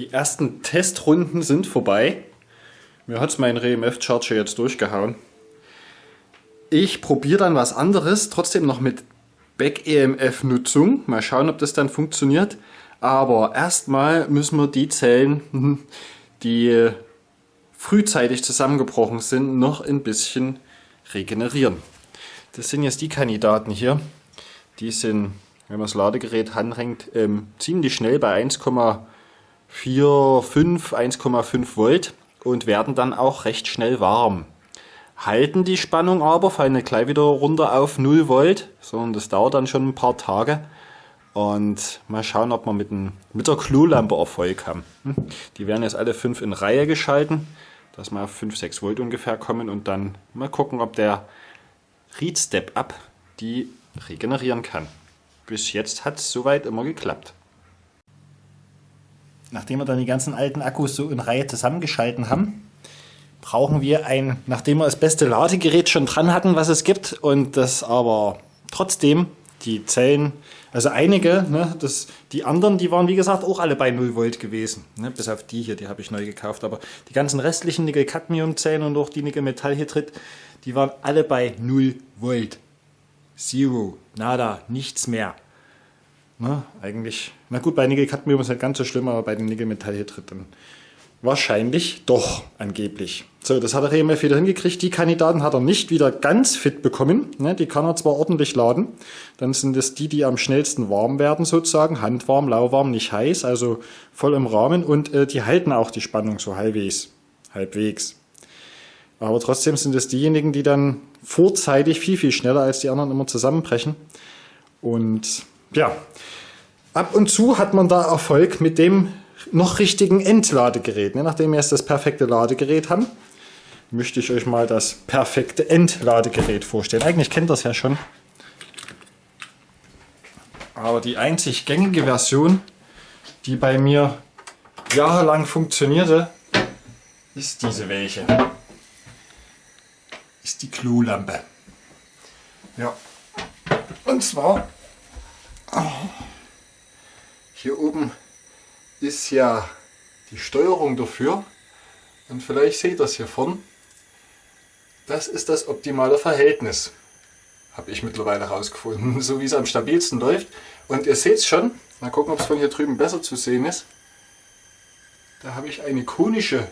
Die ersten Testrunden sind vorbei. Mir hat mein RMF-Charger jetzt durchgehauen. Ich probiere dann was anderes, trotzdem noch mit Back-EMF-Nutzung. Mal schauen, ob das dann funktioniert. Aber erstmal müssen wir die Zellen, die frühzeitig zusammengebrochen sind, noch ein bisschen regenerieren. Das sind jetzt die Kandidaten hier. Die sind, wenn man das Ladegerät anhängt, ähm, ziemlich schnell bei 1,45, 1,5 Volt und werden dann auch recht schnell warm. Halten die Spannung aber, fallen nicht gleich wieder runter auf 0 Volt, sondern das dauert dann schon ein paar Tage. Und mal schauen, ob wir mit, ein, mit der Klolampe Erfolg haben. Hm? Die werden jetzt alle fünf in Reihe geschalten, dass wir auf 5, 6 Volt ungefähr kommen und dann mal gucken, ob der Read Step Up die regenerieren kann. Bis jetzt hat es soweit immer geklappt. Nachdem wir dann die ganzen alten Akkus so in Reihe zusammengeschalten haben, brauchen wir ein, nachdem wir das beste Ladegerät schon dran hatten, was es gibt, und das aber trotzdem die Zellen, also einige, ne, das, die anderen, die waren wie gesagt auch alle bei 0 Volt gewesen. Ne, bis auf die hier, die habe ich neu gekauft. Aber die ganzen restlichen Nickel-Cadmium-Zellen und auch die Nickel-Metallhydrid, die waren alle bei 0 Volt. Zero, nada, nichts mehr. Ne, eigentlich, na gut, bei Nickel-Cadmium ist nicht ganz so schlimm, aber bei den Nickel-Metallhydrid dann Wahrscheinlich doch, angeblich. So, das hat der EMF wieder hingekriegt. Die Kandidaten hat er nicht wieder ganz fit bekommen. Ne, die kann er zwar ordentlich laden. Dann sind es die, die am schnellsten warm werden sozusagen. Handwarm, lauwarm, nicht heiß, also voll im Rahmen. Und äh, die halten auch die Spannung so halbwegs. halbwegs. Aber trotzdem sind es diejenigen, die dann vorzeitig viel, viel schneller als die anderen immer zusammenbrechen. Und ja, ab und zu hat man da Erfolg mit dem noch richtigen Entladegerät. Ne? Nachdem wir jetzt das perfekte Ladegerät haben, möchte ich euch mal das perfekte Entladegerät vorstellen. Eigentlich kennt das ja schon. Aber die einzig gängige Version, die bei mir jahrelang funktionierte, ist diese welche. Ist die Klolampe. Ja. Und zwar hier oben ist ja die Steuerung dafür. Und vielleicht seht ihr das hier vorne. Das ist das optimale Verhältnis. Habe ich mittlerweile herausgefunden, so wie es am stabilsten läuft. Und ihr seht es schon, mal gucken, ob es von hier drüben besser zu sehen ist. Da habe ich eine konische,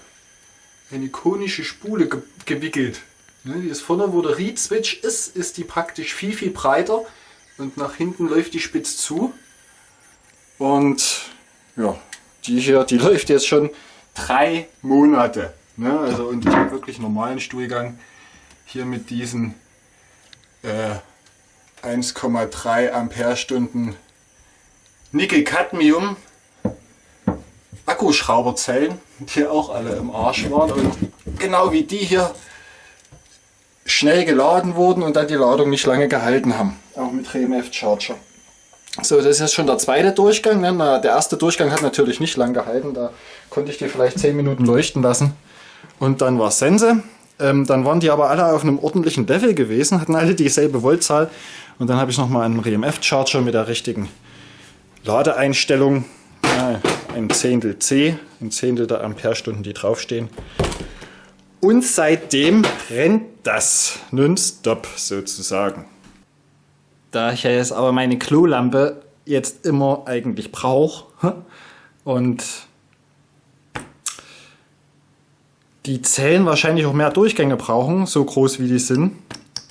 eine konische Spule ge gewickelt. Ne, die ist vorne, wo der Read-Switch ist, ist die praktisch viel, viel breiter. Und nach hinten läuft die spitz zu. Und ja, die hier, die läuft jetzt schon drei Monate. Ne? Also und ich habe wirklich normalen Stuhlgang hier mit diesen äh, 1,3 Ampere-Stunden Nickel-Cadmium Akkuschrauberzellen, die auch alle im Arsch waren und genau wie die hier schnell geladen wurden und dann die Ladung nicht lange gehalten haben. Auch mit RMF Charger. So, das ist jetzt schon der zweite Durchgang. Ne? Der erste Durchgang hat natürlich nicht lang gehalten. Da konnte ich die vielleicht 10 Minuten leuchten lassen. Und dann war Sense. Ähm, dann waren die aber alle auf einem ordentlichen Level gewesen, hatten alle dieselbe Voltzahl. Und dann habe ich nochmal einen RMF-Charger mit der richtigen Ladeeinstellung. Ja, ein Zehntel C, ein Zehntel der Amperestunden, die draufstehen. Und seitdem rennt das nonstop sozusagen. Da ich ja jetzt aber meine Klolampe jetzt immer eigentlich brauche und die Zellen wahrscheinlich auch mehr Durchgänge brauchen, so groß wie die sind,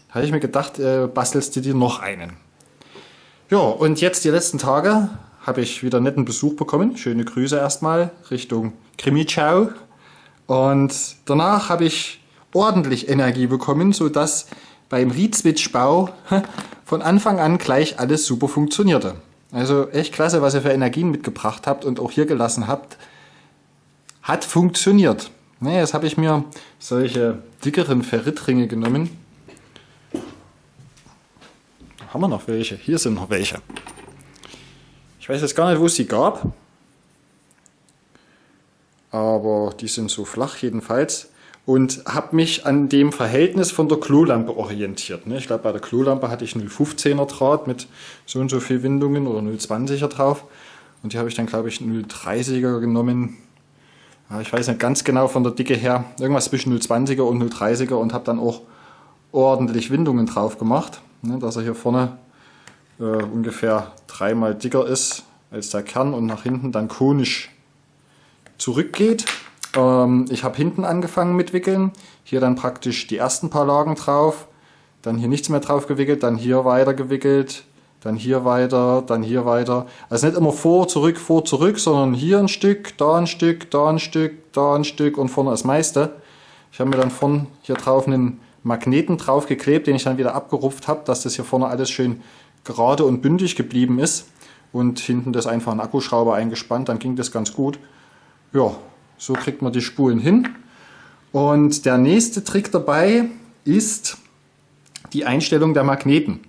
habe ich mir gedacht, äh, bastelst du dir noch einen. Ja, und jetzt die letzten Tage habe ich wieder netten Besuch bekommen. Schöne Grüße erstmal Richtung Krimichau. Und danach habe ich ordentlich Energie bekommen, sodass beim Reed-Switch-Bau von Anfang an gleich alles super funktionierte. Also echt klasse, was ihr für Energien mitgebracht habt und auch hier gelassen habt. Hat funktioniert. Ne, jetzt habe ich mir solche dickeren Ferritringe genommen. Haben wir noch welche? Hier sind noch welche. Ich weiß jetzt gar nicht, wo es sie gab. Aber die sind so flach jedenfalls und habe mich an dem Verhältnis von der Klolampe orientiert. Ne? Ich glaube, bei der Klolampe hatte ich 0,15er Draht mit so und so viel Windungen oder 0,20er drauf. Und hier habe ich dann, glaube ich, 0,30er genommen. ich weiß nicht ganz genau von der Dicke her, irgendwas zwischen 0,20er und 0,30er und habe dann auch ordentlich Windungen drauf gemacht, ne, dass er hier vorne äh, ungefähr dreimal dicker ist als der Kern und nach hinten dann konisch zurückgeht. Ähm, ich habe hinten angefangen mit Wickeln, hier dann praktisch die ersten paar Lagen drauf, dann hier nichts mehr drauf gewickelt, dann hier weiter gewickelt, dann hier weiter, dann hier weiter. Also nicht immer vor, zurück, vor, zurück, sondern hier ein Stück, da ein Stück, da ein Stück, da ein Stück und vorne das meiste. Ich habe mir dann vorne hier drauf einen Magneten drauf geklebt, den ich dann wieder abgerupft habe, dass das hier vorne alles schön gerade und bündig geblieben ist. Und hinten das einfach ein Akkuschrauber eingespannt, dann ging das ganz gut. Ja, so kriegt man die Spulen hin. Und der nächste Trick dabei ist die Einstellung der Magneten.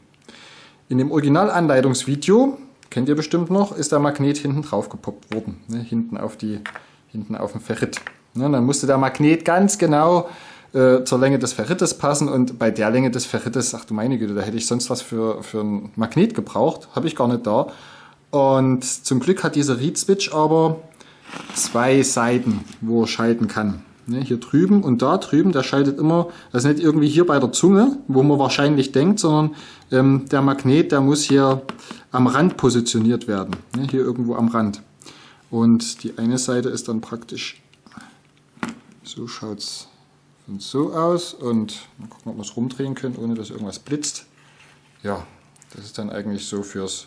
In dem Originalanleitungsvideo, kennt ihr bestimmt noch, ist der Magnet hinten drauf gepoppt worden. Ne, hinten, auf die, hinten auf dem Ferrit. Ne, dann musste der Magnet ganz genau äh, zur Länge des Ferrites passen und bei der Länge des Ferrites, ach du meine Güte, da hätte ich sonst was für, für ein Magnet gebraucht. Habe ich gar nicht da. Und zum Glück hat dieser Reed Switch aber zwei Seiten, wo er schalten kann. Ne, hier drüben und da drüben, der schaltet immer, das ist nicht irgendwie hier bei der Zunge, wo man wahrscheinlich denkt, sondern ähm, der Magnet, der muss hier am Rand positioniert werden. Ne, hier irgendwo am Rand. Und die eine Seite ist dann praktisch, so schaut es so aus und mal gucken, ob wir es rumdrehen können, ohne dass irgendwas blitzt. Ja, das ist dann eigentlich so fürs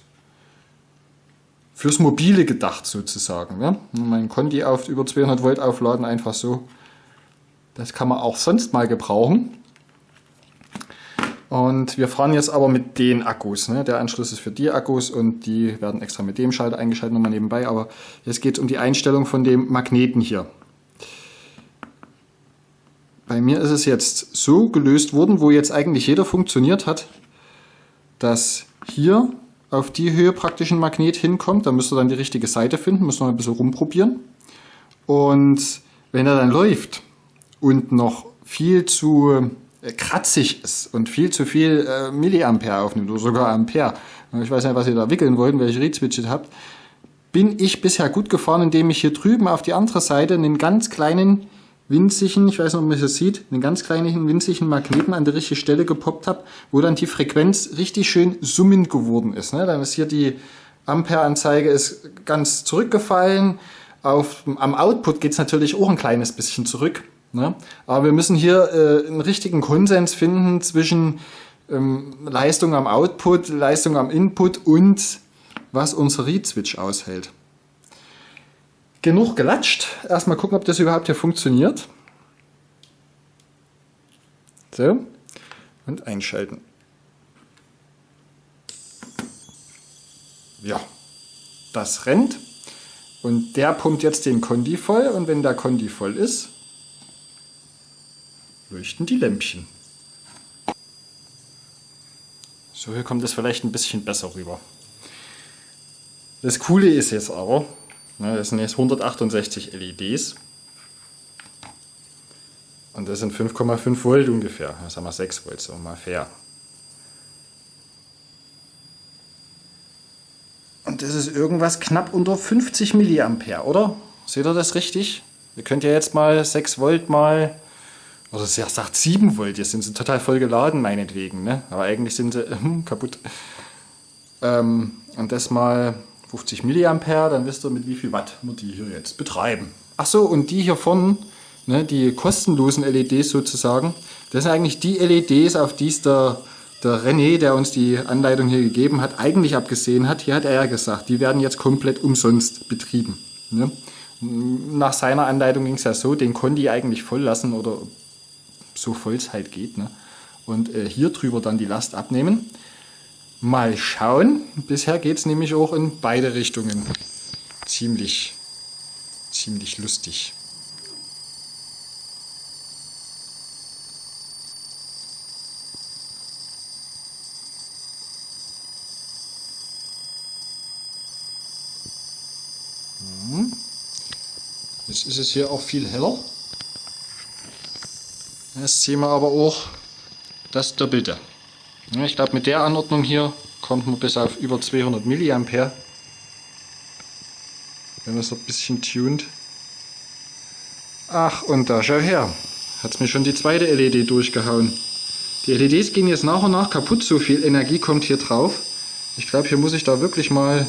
fürs Mobile gedacht sozusagen. Ne? Mein Conti auf über 200 Volt aufladen, einfach so. Das kann man auch sonst mal gebrauchen. Und wir fahren jetzt aber mit den Akkus. Ne? Der Anschluss ist für die Akkus und die werden extra mit dem Schalter eingeschaltet, nochmal nebenbei. Aber jetzt geht es um die Einstellung von dem Magneten hier. Bei mir ist es jetzt so gelöst worden, wo jetzt eigentlich jeder funktioniert hat, dass hier auf die Höhe praktisch ein Magnet hinkommt. Da müsst ihr dann die richtige Seite finden, müsst noch ein bisschen rumprobieren. Und wenn er dann läuft und noch viel zu äh, kratzig ist und viel zu viel äh, Milliampere aufnimmt oder sogar Ampere, ich weiß nicht, was ihr da wickeln wollt, welche Reed-Switches habt, bin ich bisher gut gefahren, indem ich hier drüben auf die andere Seite einen ganz kleinen winzigen, ich weiß nicht, ob man das sieht, einen ganz kleinen winzigen Magneten an der richtigen Stelle gepoppt habe, wo dann die Frequenz richtig schön summend geworden ist. Ne? Dann ist hier die Ampere-Anzeige ganz zurückgefallen. Auf, am Output geht es natürlich auch ein kleines bisschen zurück. Ne? Aber wir müssen hier äh, einen richtigen Konsens finden zwischen ähm, Leistung am Output, Leistung am Input und was unser Read-Switch aushält genug gelatscht. Erstmal gucken, ob das überhaupt hier funktioniert. So. Und einschalten. Ja, das rennt. Und der pumpt jetzt den Kondi voll. Und wenn der Kondi voll ist, leuchten die Lämpchen. So, hier kommt es vielleicht ein bisschen besser rüber. Das Coole ist jetzt aber, das sind jetzt 168 LEDs. Und das sind 5,5 Volt ungefähr. Das haben wir 6 Volt, so mal fair. Und das ist irgendwas knapp unter 50 Milliampere, oder? Seht ihr das richtig? Ihr könnt ja jetzt mal 6 Volt mal, oder sie sagt 7 Volt, jetzt sind sie total voll geladen meinetwegen, ne? aber eigentlich sind sie äh, kaputt. Ähm, und das mal 50 Milliampere, dann wisst ihr, mit wie viel Watt wir die hier jetzt betreiben. Ach so, und die hier vorne, ne, die kostenlosen LEDs sozusagen, das sind eigentlich die LEDs, auf die es der, der René, der uns die Anleitung hier gegeben hat, eigentlich abgesehen hat. Hier hat er ja gesagt, die werden jetzt komplett umsonst betrieben. Ne? Nach seiner Anleitung ging es ja so, den konnte ich eigentlich voll lassen oder so voll es halt geht. Ne? Und äh, hier drüber dann die Last abnehmen. Mal schauen. Bisher geht es nämlich auch in beide Richtungen. Ziemlich, ziemlich lustig. Hm. Jetzt ist es hier auch viel heller. Jetzt sehen wir aber auch das Doppelte. Ich glaube, mit der Anordnung hier kommt man bis auf über 200 mA. Wenn man es ein bisschen tunt. Ach, und da schau her. Hat's mir schon die zweite LED durchgehauen. Die LEDs gehen jetzt nach und nach kaputt, so viel Energie kommt hier drauf. Ich glaube, hier muss ich da wirklich mal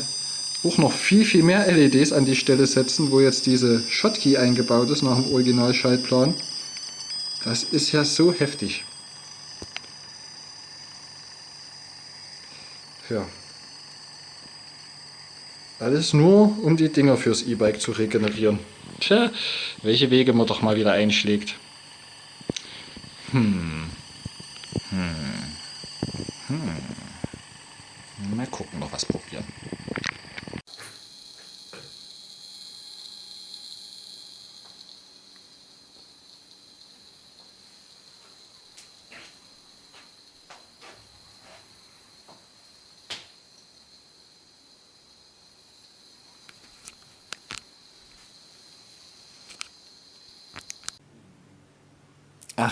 auch noch viel, viel mehr LEDs an die Stelle setzen, wo jetzt diese Schotkey eingebaut ist nach dem Originalschaltplan. Das ist ja so heftig. Ja. Alles nur, um die Dinger fürs E-Bike zu regenerieren. Tja, welche Wege man doch mal wieder einschlägt. Hm. Hm. Hm. Mal gucken, noch was probieren.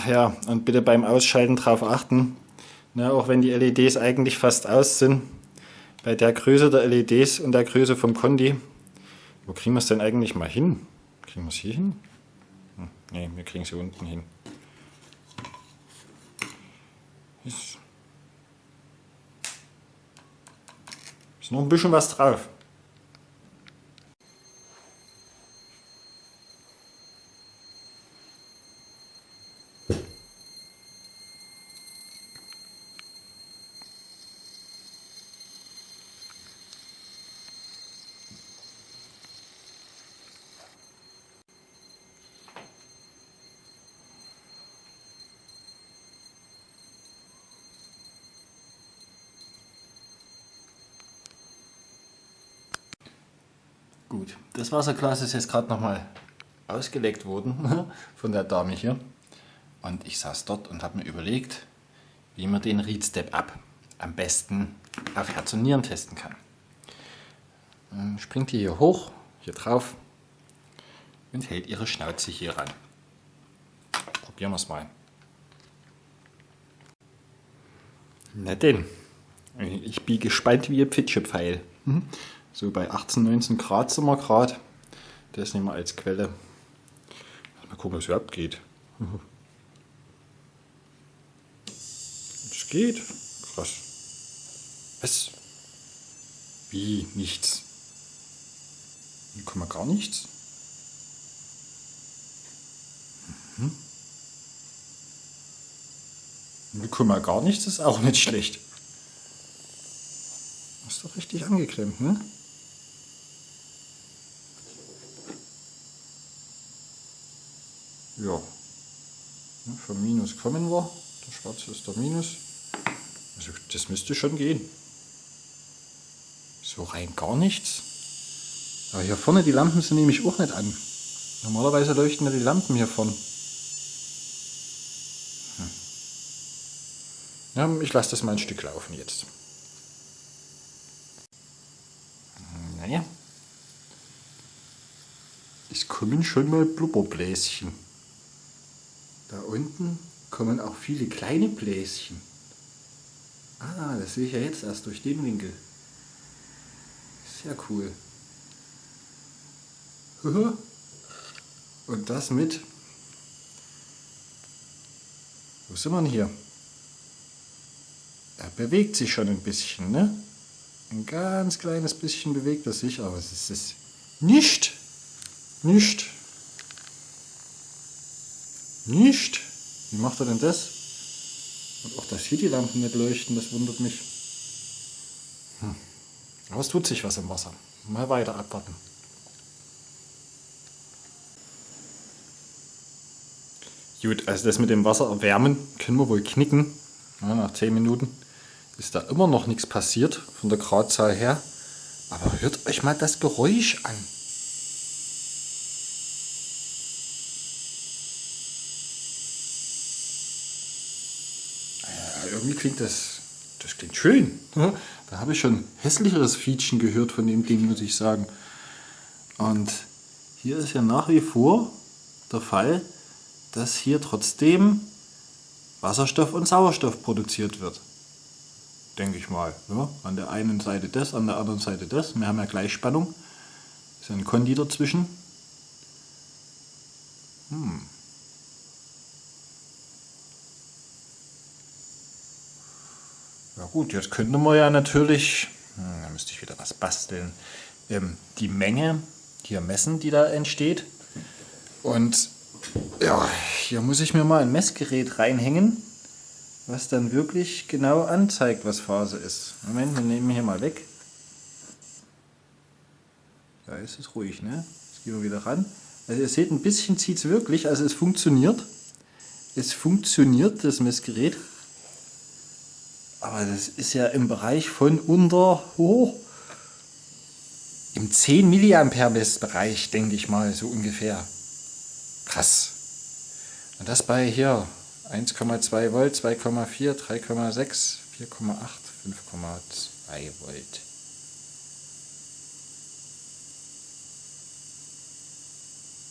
Ach ja, und bitte beim Ausschalten darauf achten, ne, auch wenn die LEDs eigentlich fast aus sind, bei der Größe der LEDs und der Größe vom Kondi, wo kriegen wir es denn eigentlich mal hin? Kriegen wir es hier hin? Hm, ne, wir kriegen es hier unten hin. Ist noch ein bisschen was drauf. Gut, das Wasserglas ist jetzt gerade nochmal ausgelegt worden von der Dame hier. Und ich saß dort und habe mir überlegt, wie man den Read Step Up am besten auf Herz und Nieren testen kann. Dann springt die hier hoch, hier drauf und hält ihre Schnauze hier ran. Probieren wir es mal. Na denn, ich bin gespannt wie ein Pfitschepfeil. Mhm. So bei 18, 19 Grad sind wir gerade. Das nehmen wir als Quelle. Mal gucken, was überhaupt geht. Es geht. Krass. Was? Wie? Nichts? Hier kommen wir gar nichts? Mhm. Hier gar nichts, ist auch nicht schlecht. Ist doch richtig angeklemmt, ne? Ja. Vom Minus kommen wir. Der schwarze ist der Minus. Also das müsste schon gehen. So rein gar nichts. Aber hier vorne die Lampen sind nämlich auch nicht an. Normalerweise leuchten ja die Lampen hier vorne. Hm. Ja, ich lasse das mal ein Stück laufen jetzt. Naja. Es kommen schon mal Blubberbläschen. Da unten kommen auch viele kleine Bläschen. Ah, das sehe ich ja jetzt erst durch den Winkel. Sehr cool. Und das mit... Wo sind wir denn hier? Er bewegt sich schon ein bisschen, ne? Ein ganz kleines bisschen bewegt er sich, aber es ist nicht, nicht nicht? Wie macht er denn das? Und auch, dass hier die Lampen nicht leuchten, das wundert mich. Hm. Aber es tut sich was im Wasser. Mal weiter abwarten. Gut, also das mit dem Wasser erwärmen können wir wohl knicken. Ja, nach 10 Minuten ist da immer noch nichts passiert von der Gradzahl her. Aber hört euch mal das Geräusch an. Irgendwie klingt das, das klingt schön. Da habe ich schon hässlicheres Fietchen gehört von dem Ding, muss ich sagen. Und hier ist ja nach wie vor der Fall, dass hier trotzdem Wasserstoff und Sauerstoff produziert wird. Denke ich mal. Ja, an der einen Seite das, an der anderen Seite das. Wir haben ja Gleichspannung. Ist ein Kondi dazwischen. Hm. Gut, jetzt könnte man ja natürlich, hm, da müsste ich wieder was basteln, ähm, die Menge hier messen, die da entsteht. Und ja, hier muss ich mir mal ein Messgerät reinhängen, was dann wirklich genau anzeigt, was Phase ist. Moment, wir nehmen hier mal weg. Da ist es ruhig, ne? Jetzt gehen wir wieder ran. Also ihr seht, ein bisschen zieht es wirklich, also es funktioniert. Es funktioniert, das Messgerät. Aber das ist ja im Bereich von unter, oh, im 10 mA Bereich, denke ich mal, so ungefähr. Krass. Und das bei hier 1,2 Volt, 2,4, 3,6, 4,8, 5,2 Volt.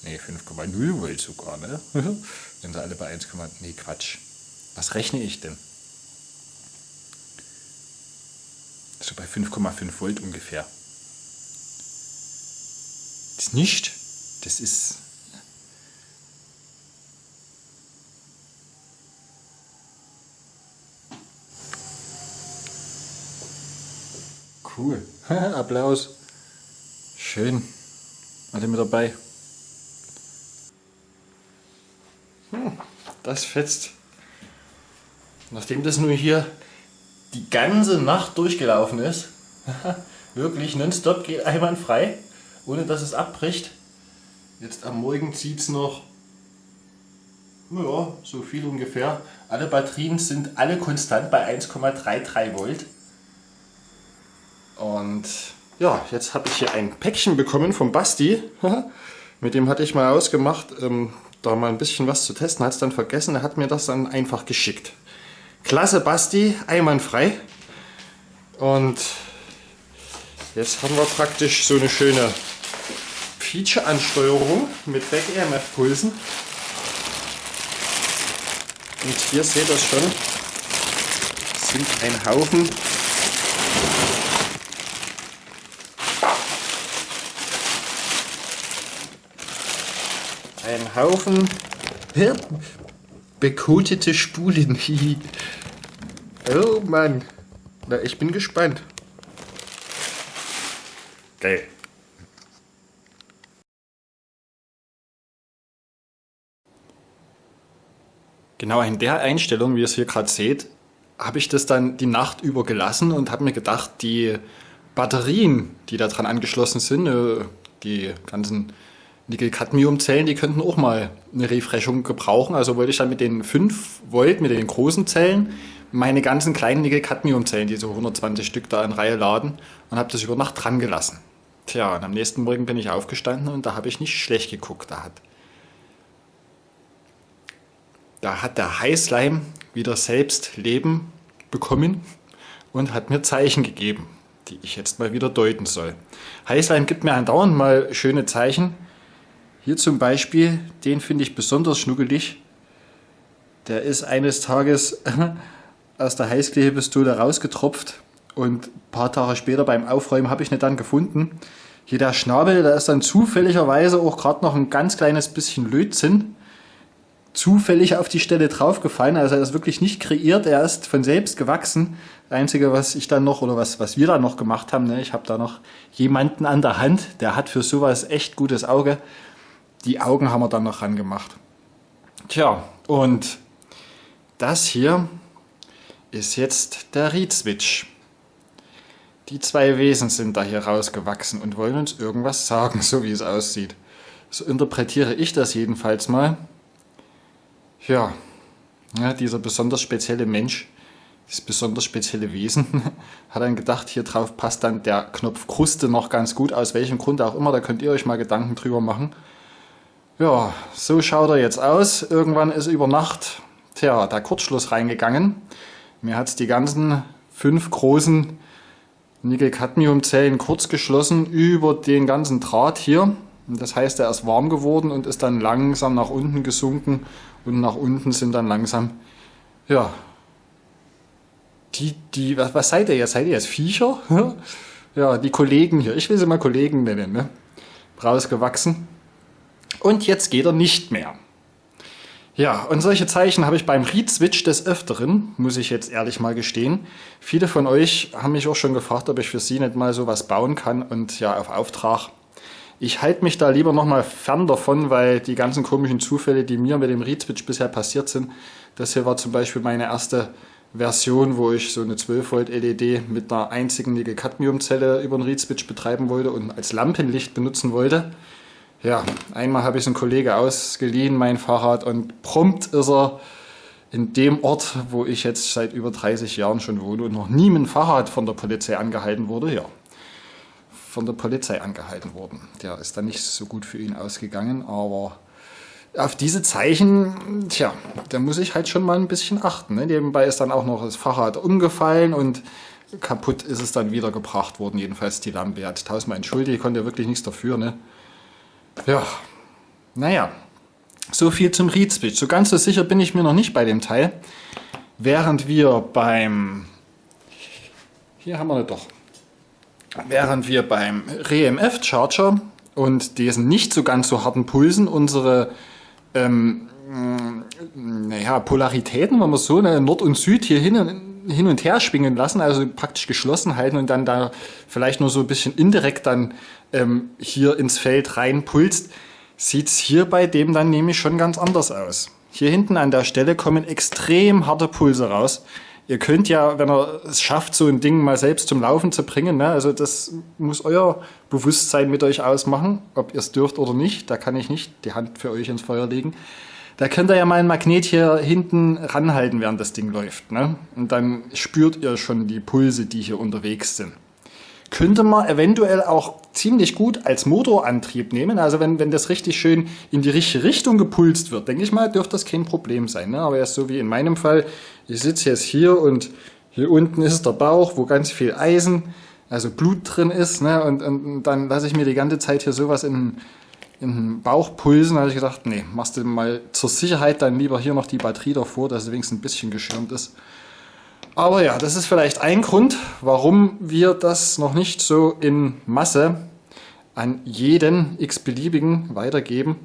Ne, 5,0 Volt sogar, ne? Wenn sie alle bei 1, nee, Quatsch. Was rechne ich denn? So bei 5,5 Volt ungefähr. Das nicht, das ist Cool. Applaus. Schön. Alle mit dabei. Hm, das fetzt. Nachdem das nur hier die ganze Nacht durchgelaufen ist, wirklich nonstop geht einwandfrei, ohne dass es abbricht. Jetzt am Morgen zieht es noch ja, so viel ungefähr. Alle Batterien sind alle konstant bei 1,33 Volt. Und ja, jetzt habe ich hier ein Päckchen bekommen vom Basti. Mit dem hatte ich mal ausgemacht, ähm, da mal ein bisschen was zu testen. Hat es dann vergessen, er hat mir das dann einfach geschickt. Klasse Basti, einwandfrei. Und jetzt haben wir praktisch so eine schöne Feature-Ansteuerung mit Back-EMF-Pulsen. Und hier seht ihr schon, sind ein Haufen ein Haufen bekotete Spulen. oh Mann. Na, ich bin gespannt. Geil. Genau in der Einstellung, wie ihr es hier gerade seht, habe ich das dann die Nacht über gelassen und habe mir gedacht, die Batterien, die da dran angeschlossen sind, äh, die ganzen Nickel-Cadmium-Zellen, die könnten auch mal eine Refreshung gebrauchen. Also wollte ich dann mit den 5 Volt, mit den großen Zellen, meine ganzen kleinen Nickel-Cadmium-Zellen, die so 120 Stück da in Reihe laden und habe das über Nacht dran gelassen. Tja, und am nächsten Morgen bin ich aufgestanden und da habe ich nicht schlecht geguckt. Da hat, da hat der Heißleim wieder selbst Leben bekommen und hat mir Zeichen gegeben, die ich jetzt mal wieder deuten soll. Heißleim gibt mir andauernd mal schöne Zeichen, hier zum Beispiel, den finde ich besonders schnuckelig. Der ist eines Tages aus der Heißklebepistole rausgetropft und ein paar Tage später beim Aufräumen habe ich ihn dann gefunden. Hier der Schnabel, da ist dann zufälligerweise auch gerade noch ein ganz kleines bisschen Lötzinn zufällig auf die Stelle draufgefallen. Also er ist wirklich nicht kreiert, er ist von selbst gewachsen. Das Einzige, was ich dann noch oder was, was wir dann noch gemacht haben, ne, ich habe da noch jemanden an der Hand, der hat für sowas echt gutes Auge die Augen haben wir dann noch rangemacht. Tja, und das hier ist jetzt der Read-Switch. Die zwei Wesen sind da hier rausgewachsen und wollen uns irgendwas sagen, so wie es aussieht. So interpretiere ich das jedenfalls mal. Ja, ja dieser besonders spezielle Mensch, dieses besonders spezielle Wesen, hat dann gedacht, hier drauf passt dann der Knopf Kruste noch ganz gut, aus welchem Grund auch immer, da könnt ihr euch mal Gedanken drüber machen. Ja, so schaut er jetzt aus. Irgendwann ist über Nacht tja, der Kurzschluss reingegangen. Mir hat die ganzen fünf großen Nickel-Cadmium-Zellen kurz geschlossen über den ganzen Draht hier. Das heißt, er ist warm geworden und ist dann langsam nach unten gesunken und nach unten sind dann langsam, ja, die, die, was, was seid ihr jetzt? Seid ihr jetzt Viecher? ja, die Kollegen hier, ich will sie mal Kollegen nennen, ne? rausgewachsen. Und jetzt geht er nicht mehr. Ja, und solche Zeichen habe ich beim Read-Switch des Öfteren, muss ich jetzt ehrlich mal gestehen. Viele von euch haben mich auch schon gefragt, ob ich für sie nicht mal sowas bauen kann und ja, auf Auftrag. Ich halte mich da lieber nochmal fern davon, weil die ganzen komischen Zufälle, die mir mit dem Read-Switch bisher passiert sind, das hier war zum Beispiel meine erste Version, wo ich so eine 12 Volt LED mit einer einzigen Nickel-Cadmium-Zelle über den Read-Switch betreiben wollte und als Lampenlicht benutzen wollte. Ja, einmal habe ich es einem Kollege ausgeliehen, mein Fahrrad, und prompt ist er in dem Ort, wo ich jetzt seit über 30 Jahren schon wohne und noch nie dem Fahrrad von der Polizei angehalten wurde, ja, von der Polizei angehalten worden. Der ist dann nicht so gut für ihn ausgegangen, aber auf diese Zeichen, tja, da muss ich halt schon mal ein bisschen achten. Ne? Nebenbei ist dann auch noch das Fahrrad umgefallen und kaputt ist es dann wieder gebracht worden, jedenfalls die Lampe. Er hat tausendmal entschuldigt, ich konnte wirklich nichts dafür. Ne? Ja, naja, so viel zum Read Switch. So ganz so sicher bin ich mir noch nicht bei dem Teil. Während wir beim, hier haben wir nicht doch, während wir beim REMF Charger und diesen nicht so ganz so harten Pulsen unsere ähm, naja, Polaritäten, wenn wir so, ne, Nord und Süd hier hin, hin und her schwingen lassen, also praktisch geschlossen halten und dann da vielleicht nur so ein bisschen indirekt dann ähm, hier ins Feld reinpulst, sieht es hier bei dem dann nämlich schon ganz anders aus. Hier hinten an der Stelle kommen extrem harte Pulse raus. Ihr könnt ja, wenn ihr es schafft, so ein Ding mal selbst zum Laufen zu bringen, ne, also das muss euer Bewusstsein mit euch ausmachen, ob ihr es dürft oder nicht. Da kann ich nicht die Hand für euch ins Feuer legen. Da könnt ihr ja mal ein Magnet hier hinten ranhalten, während das Ding läuft. Ne? Und dann spürt ihr schon die Pulse, die hier unterwegs sind könnte man eventuell auch ziemlich gut als Motorantrieb nehmen. Also wenn, wenn das richtig schön in die richtige Richtung gepulst wird, denke ich mal, dürfte das kein Problem sein. Ne? Aber erst so wie in meinem Fall, ich sitze jetzt hier und hier unten ist der Bauch, wo ganz viel Eisen, also Blut drin ist. Ne? Und, und, und dann lasse ich mir die ganze Zeit hier sowas in, in den Bauch pulsen. Habe ich gedacht, nee, machst du mal zur Sicherheit dann lieber hier noch die Batterie davor, dass es wenigstens ein bisschen geschirmt ist. Aber ja, das ist vielleicht ein Grund, warum wir das noch nicht so in Masse an jeden x-beliebigen weitergeben.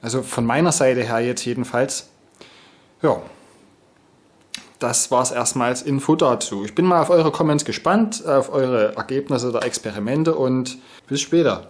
Also von meiner Seite her jetzt jedenfalls. Ja, das war es erstmal als Info dazu. Ich bin mal auf eure Comments gespannt, auf eure Ergebnisse der Experimente und bis später.